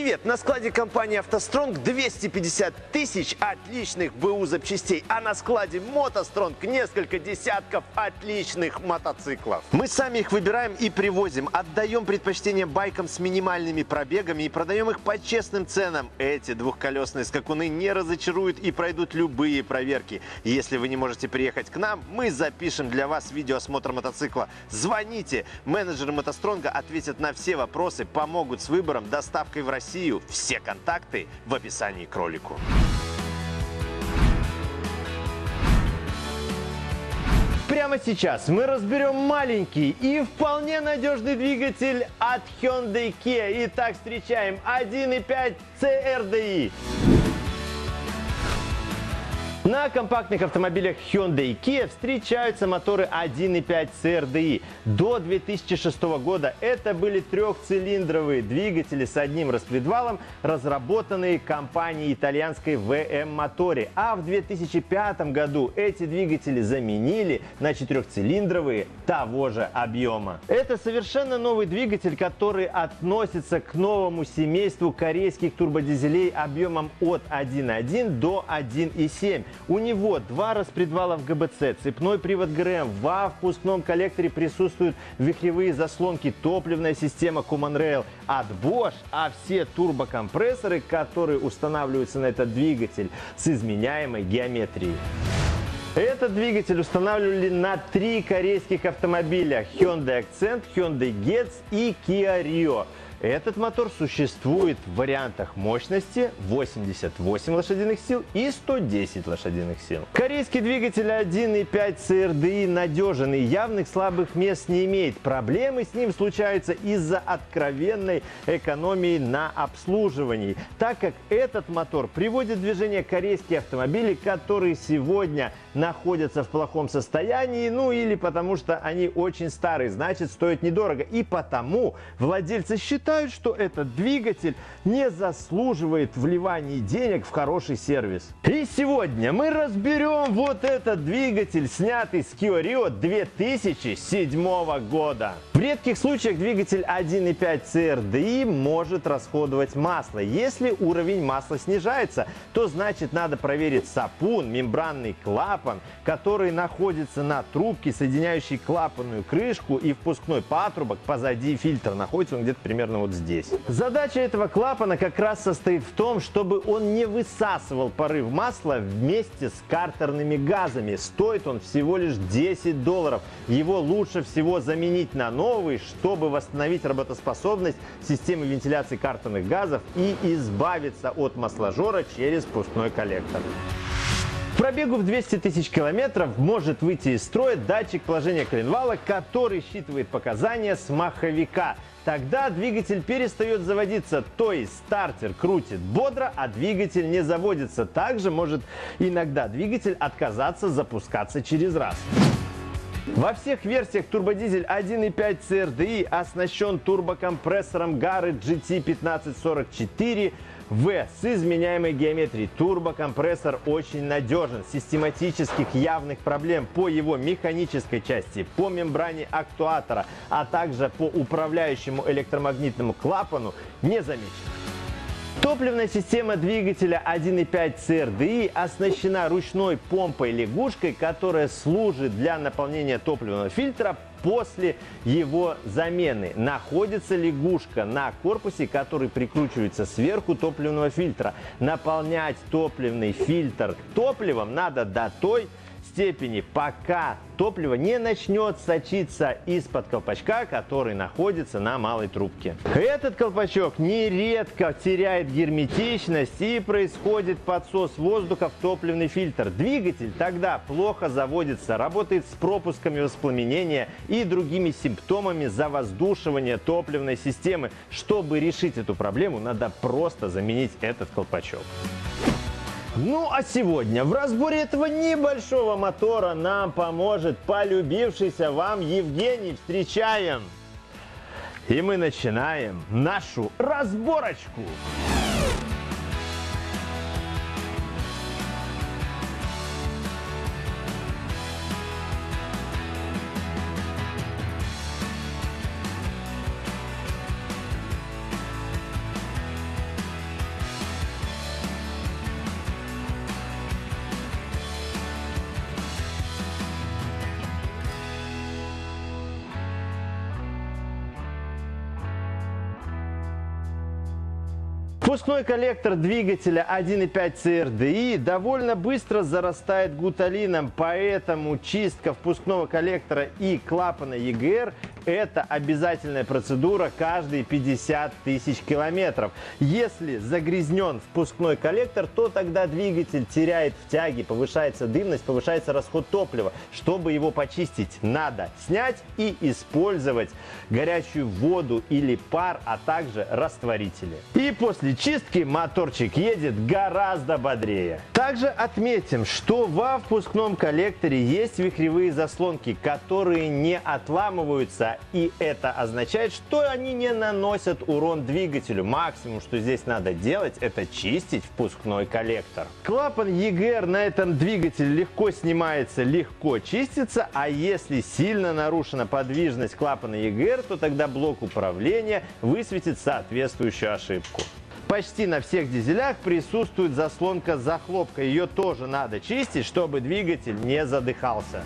Привет! На складе компании «АвтоСтронг» 250 тысяч отличных БУ запчастей, а на складе «МотоСтронг» несколько десятков отличных мотоциклов. Мы сами их выбираем и привозим, отдаем предпочтение байкам с минимальными пробегами и продаем их по честным ценам. Эти двухколесные скакуны не разочаруют и пройдут любые проверки. Если вы не можете приехать к нам, мы запишем для вас видеоосмотр мотоцикла. Звоните! Менеджеры «МотоСтронга» ответят на все вопросы, помогут с выбором, доставкой в Россию. Все контакты в описании к ролику. Прямо сейчас мы разберем маленький и вполне надежный двигатель от Hyundai Kia. Итак, встречаем 1.5 CRDI. На компактных автомобилях Hyundai и Kia встречаются моторы 1.5 CRDI. До 2006 года это были трехцилиндровые двигатели с одним распредвалом, разработанные компанией итальянской VM Motori. А в 2005 году эти двигатели заменили на четырехцилиндровые того же объема. Это совершенно новый двигатель, который относится к новому семейству корейских турбодизелей объемом от 1.1 до 1.7. У него два распредвала в ГБЦ, цепной привод ГРМ, во впускном коллекторе присутствуют вихревые заслонки, топливная система Common Rail от Bosch, а все турбокомпрессоры, которые устанавливаются на этот двигатель с изменяемой геометрией. Этот двигатель устанавливали на три корейских автомобиля Hyundai Accent, Hyundai Getz и Kia Rio. Этот мотор существует в вариантах мощности 88 лошадиных сил и 110 лошадиных сил. Корейский двигатель 1.5 CRDI надежен и явных слабых мест не имеет. Проблемы с ним случаются из-за откровенной экономии на обслуживании, так как этот мотор приводит в движение корейские автомобили, которые сегодня находятся в плохом состоянии, ну или потому что они очень старые, значит стоят недорого. И потому владельцы считают, считают, что этот двигатель не заслуживает вливания денег в хороший сервис. И сегодня мы разберем вот этот двигатель, снятый с Kia Rio 2007 года. В редких случаях двигатель 1.5 CRDI может расходовать масло. Если уровень масла снижается, то значит надо проверить сапун, мембранный клапан, который находится на трубке, соединяющей клапанную крышку и впускной патрубок позади фильтра. Находится он где-то примерно вот здесь. Задача этого клапана как раз состоит в том, чтобы он не высасывал порыв масла вместе с картерными газами. Стоит он всего лишь 10 долларов. Его лучше всего заменить на новый, чтобы восстановить работоспособность системы вентиляции картерных газов и избавиться от масложора через пустной коллектор. пробегу в 200 тысяч километров может выйти из строя датчик положения коленвала, который считывает показания с маховика. Тогда двигатель перестает заводиться, то есть стартер крутит бодро, а двигатель не заводится. Также может иногда двигатель отказаться запускаться через раз. Во всех версиях турбодизель 1.5 CRDI оснащен турбокомпрессором Gary GT1544 в с изменяемой геометрией. Турбокомпрессор очень надежен. Систематических явных проблем по его механической части, по мембране актуатора, а также по управляющему электромагнитному клапану не замечено. Топливная система двигателя 1.5 CRDI оснащена ручной помпой-лягушкой, которая служит для наполнения топливного фильтра после его замены. Находится лягушка на корпусе, который прикручивается сверху топливного фильтра. Наполнять топливный фильтр топливом надо до той степени, пока топливо не начнет сочиться из-под колпачка, который находится на малой трубке. Этот колпачок нередко теряет герметичность и происходит подсос воздуха в топливный фильтр. Двигатель тогда плохо заводится, работает с пропусками воспламенения и другими симптомами завоздушивания топливной системы. Чтобы решить эту проблему, надо просто заменить этот колпачок. Ну а сегодня в разборе этого небольшого мотора нам поможет полюбившийся вам Евгений. Встречаем! И мы начинаем нашу разборочку. Впускной коллектор двигателя 1.5 CRDI довольно быстро зарастает гуталином, поэтому чистка впускного коллектора и клапана EGR это обязательная процедура каждые 50 тысяч километров. Если загрязнен впускной коллектор, то тогда двигатель теряет в тяге, повышается дымность, повышается расход топлива. Чтобы его почистить, надо снять и использовать горячую воду или пар, а также растворители. И после чистки моторчик едет гораздо бодрее. Также отметим, что во впускном коллекторе есть вихревые заслонки, которые не отламываются и это означает, что они не наносят урон двигателю. Максимум, что здесь надо делать, это чистить впускной коллектор. Клапан EGR на этом двигателе легко снимается, легко чистится, а если сильно нарушена подвижность клапана EGR, то тогда блок управления высветит соответствующую ошибку. Почти на всех дизелях присутствует заслонка захлопка. Ее тоже надо чистить, чтобы двигатель не задыхался.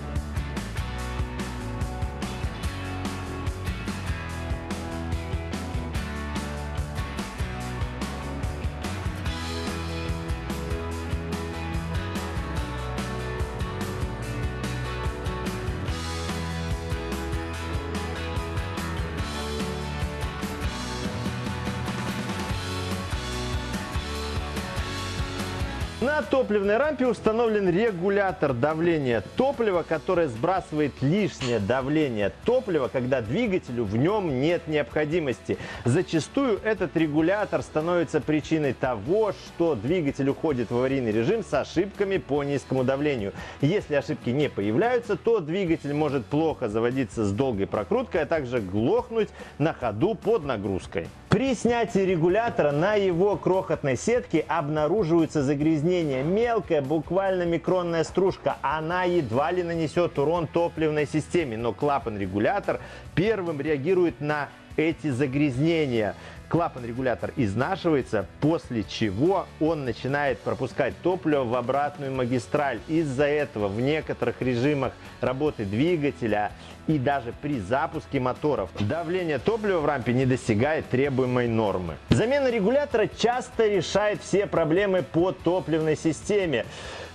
На топливной рампе установлен регулятор давления топлива, который сбрасывает лишнее давление топлива, когда двигателю в нем нет необходимости. Зачастую этот регулятор становится причиной того, что двигатель уходит в аварийный режим с ошибками по низкому давлению. Если ошибки не появляются, то двигатель может плохо заводиться с долгой прокруткой, а также глохнуть на ходу под нагрузкой. При снятии регулятора на его крохотной сетке обнаруживаются загрязнения. Мелкая, буквально микронная стружка. Она едва ли нанесет урон топливной системе, но клапан-регулятор первым реагирует на эти загрязнения клапан-регулятор изнашивается, после чего он начинает пропускать топливо в обратную магистраль. Из-за этого в некоторых режимах работы двигателя и даже при запуске моторов давление топлива в рампе не достигает требуемой нормы. Замена регулятора часто решает все проблемы по топливной системе.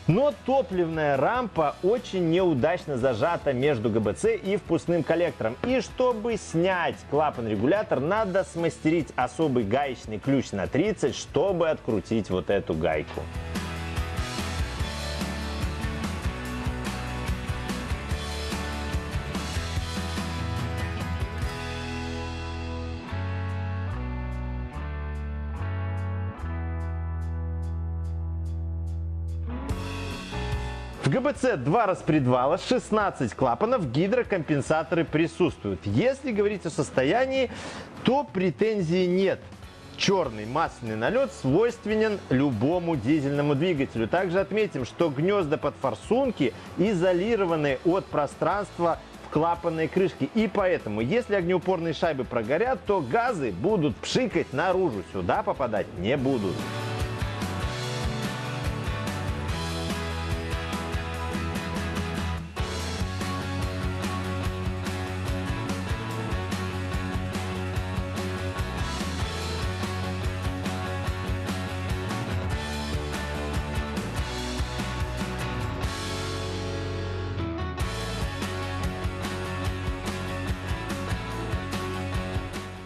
Но топливная рампа очень неудачно зажата между ГБЦ и впускным коллектором. И чтобы снять клапан-регулятор, надо смастерить особый гаечный ключ на 30, чтобы открутить вот эту гайку. ГБЦ два распредвала, 16 клапанов, гидрокомпенсаторы присутствуют. Если говорить о состоянии, то претензий нет. Черный масляный налет свойственен любому дизельному двигателю. Также отметим, что гнезда под форсунки изолированы от пространства в клапанной крышке. И поэтому, если огнеупорные шайбы прогорят, то газы будут пшикать наружу. Сюда попадать не будут.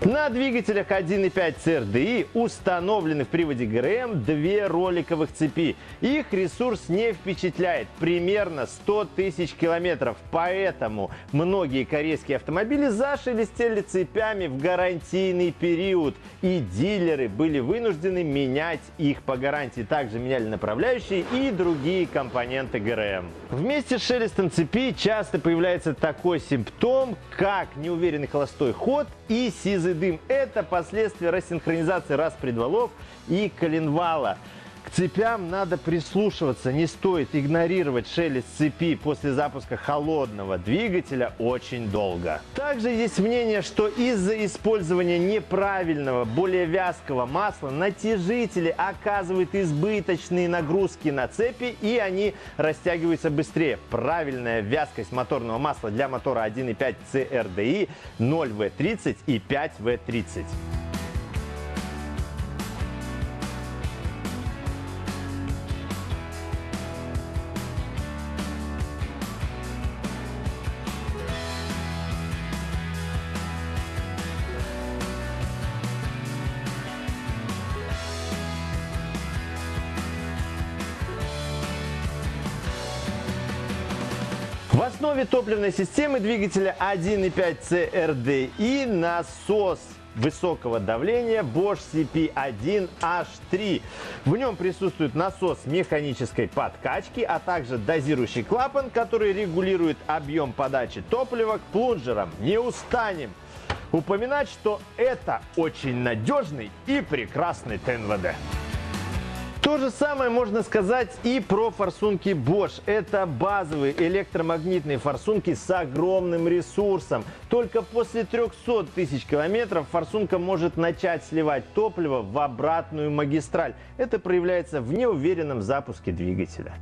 На двигателях 1.5 CRDI установлены в приводе ГРМ две роликовых цепи. Их ресурс не впечатляет, примерно 100 тысяч километров. Поэтому многие корейские автомобили зашелестели цепями в гарантийный период. И дилеры были вынуждены менять их по гарантии. Также меняли направляющие и другие компоненты ГРМ. Вместе с шелестом цепи часто появляется такой симптом, как неуверенный холостой ход и сизый дым. Это последствия рассинхронизации распредвалов и коленвала. К цепям надо прислушиваться, не стоит игнорировать шелест цепи после запуска холодного двигателя очень долго. Также есть мнение, что из-за использования неправильного, более вязкого масла натяжители оказывают избыточные нагрузки на цепи и они растягиваются быстрее. Правильная вязкость моторного масла для мотора 1.5 CRDI 0V30 и 5V30. Основе топливной системы двигателя 1.5 CRDI насос высокого давления Bosch CP1H3. В нем присутствует насос механической подкачки, а также дозирующий клапан, который регулирует объем подачи топлива к плунжерам. Не устанем упоминать, что это очень надежный и прекрасный ТНВД. То же самое можно сказать и про форсунки Bosch. Это базовые электромагнитные форсунки с огромным ресурсом. Только после 300 тысяч километров форсунка может начать сливать топливо в обратную магистраль. Это проявляется в неуверенном запуске двигателя.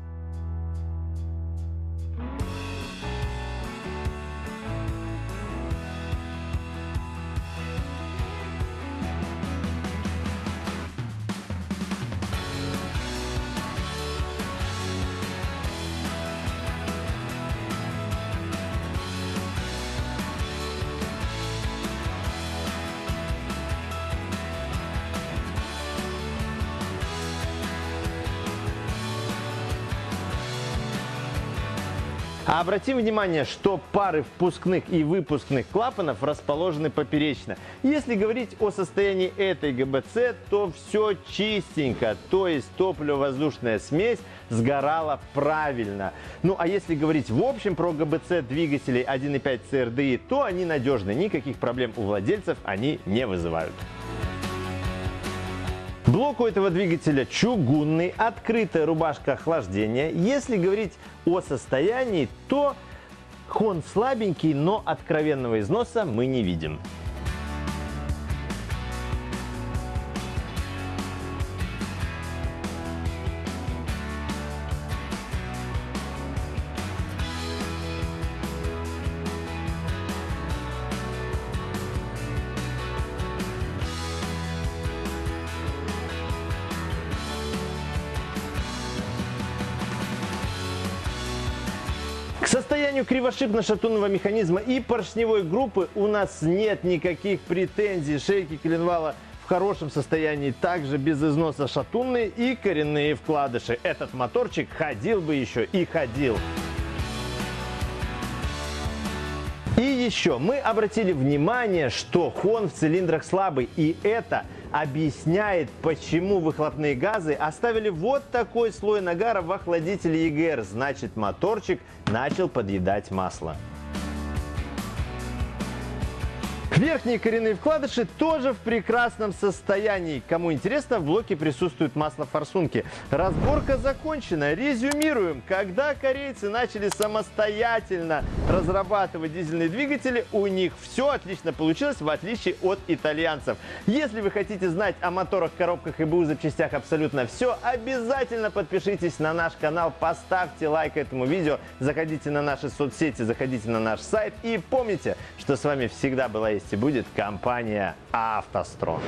А обратим внимание, что пары впускных и выпускных клапанов расположены поперечно. Если говорить о состоянии этой ГБЦ, то все чистенько, то есть топливо-воздушная смесь сгорала правильно. Ну а если говорить в общем про ГБЦ двигателей 1.5 CRDI, то они надежны, никаких проблем у владельцев они не вызывают. Блок у этого двигателя чугунный, открытая рубашка охлаждения. Если говорить о состоянии, то хон слабенький, но откровенного износа мы не видим. Состоянию кривошипно-шатунного механизма и поршневой группы у нас нет никаких претензий. Шейки коленвала в хорошем состоянии, также без износа шатунные и коренные вкладыши. Этот моторчик ходил бы еще и ходил. И еще мы обратили внимание, что хон в цилиндрах слабый, и это объясняет, почему выхлопные газы оставили вот такой слой нагара в охладителе ЕГР. Значит, моторчик начал подъедать масло. Верхние коренные вкладыши тоже в прекрасном состоянии. Кому интересно, в блоке присутствует масло форсунки. Разборка закончена. Резюмируем. Когда корейцы начали самостоятельно разрабатывать дизельные двигатели, у них все отлично получилось, в отличие от итальянцев. Если вы хотите знать о моторах, коробках и БУ запчастях абсолютно все, обязательно подпишитесь на наш канал, поставьте лайк этому видео, заходите на наши соцсети, заходите на наш сайт и помните, что с вами всегда была есть будет компания «АвтоСтрон».